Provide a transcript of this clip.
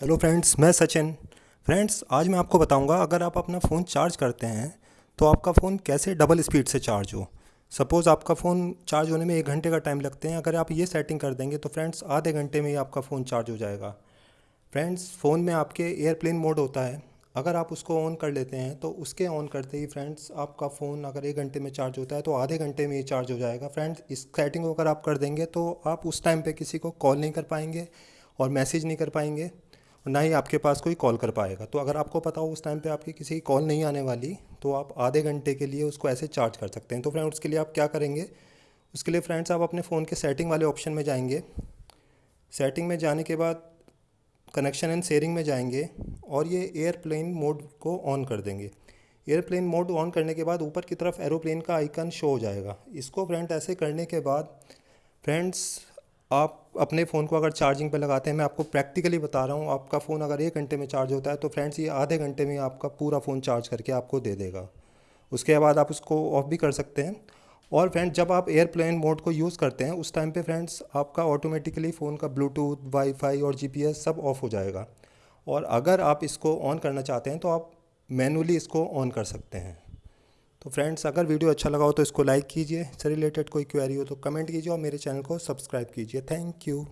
Hello friends मैं Sachin. Friends आज मैं आपको बताऊँगा, अगर आप अपना फ़ोन चार्ज करते हैं तो आपका फ़ोन कैसे डबल स्पीड से चार्ज हो? सपोज़ आपका फ़ोन चार्ज होने में एक घंटे का टाइम लगते हैं, अगर आप ये सेटिंग कर देंगे तो फ्रेंड्स आधे घंटे में ही आपका फ़ोन चार्ज हो जाएगा। फ्रेंड्स फ़ोन में आपके एयरप्लेन मोड होता है। अगर आप उसको ऑन कर लेते हैं तो उसके ऑन करते ही फ्रेंड्स आपका फ़ोन अगर एक घंटे में चार्ज होता है तो आधे घंटे में ही चार्ज हो जाएगा। फ्रेंड्स इस सेटिंग को अगर आप कर देंगे तो आप उस टाइम पे किसी को कॉल नहीं कर पाएँगे और मैसेज नहीं कर पाएँगे। ना ही आपके पास कोई कॉल कर पाएगा। तो अगर आपको पता हो उस टाइम पे आपकी किसी की कॉल नहीं आने वाली तो आप आधे घंटे के लिए उसको ऐसे चार्ज कर सकते हैं। तो फ्रेंड उसके लिए आप क्या करेंगे? उसके लिए फ्रेंड्स आप अपने फ़ोन के सेटिंग वाले ऑप्शन में जाएँगे। सेटिंग में जाने के बाद कनेक्शन एंड शेयरिंग में जाएँगे और ये एयरप्लेन मोड को ऑन कर देंगे। एयरप्लेन मोड ऑन करने के बाद ऊपर की तरफ़ एरोप्लेन का आइकन शो हो जाएगा। इसको फ्रेंड ऐसे करने के बाद फ्रेंड्स आप अपने फ़ोन को अगर चार्जिंग पे लगाते हैं, मैं आपको प्रैक्टिकली बता रहा हूँ, आपका फ़ोन अगर एक घंटे में चार्ज होता है तो फ्रेंड्स ये आधे घंटे में आपका पूरा फ़ोन चार्ज करके आपको दे देगा। उसके बाद आप उसको ऑफ़ भी कर सकते हैं। और फ्रेंड्स, जब आप एयरप्लेन मोड को यूज़ करते हैं, उस टाइम पे फ्रेंड्स आपका ऑटोमेटिकली फ़ोन का ब्लूटूथ वाईफाई और जीपीएस सब ऑफ़ हो जाएगा। और अगर आप इसको ऑन करना चाहते हैं तो आप मैनुअली इसको ऑन कर सकते हैं। तो फ्रेंड्स, अगर वीडियो अच्छा लगा हो तो इसको लाइक कीजिए। इससे रिलेटेड कोई क्वेरी हो तो कमेंट कीजिए और मेरे चैनल को सब्सक्राइब कीजिए। Thank you.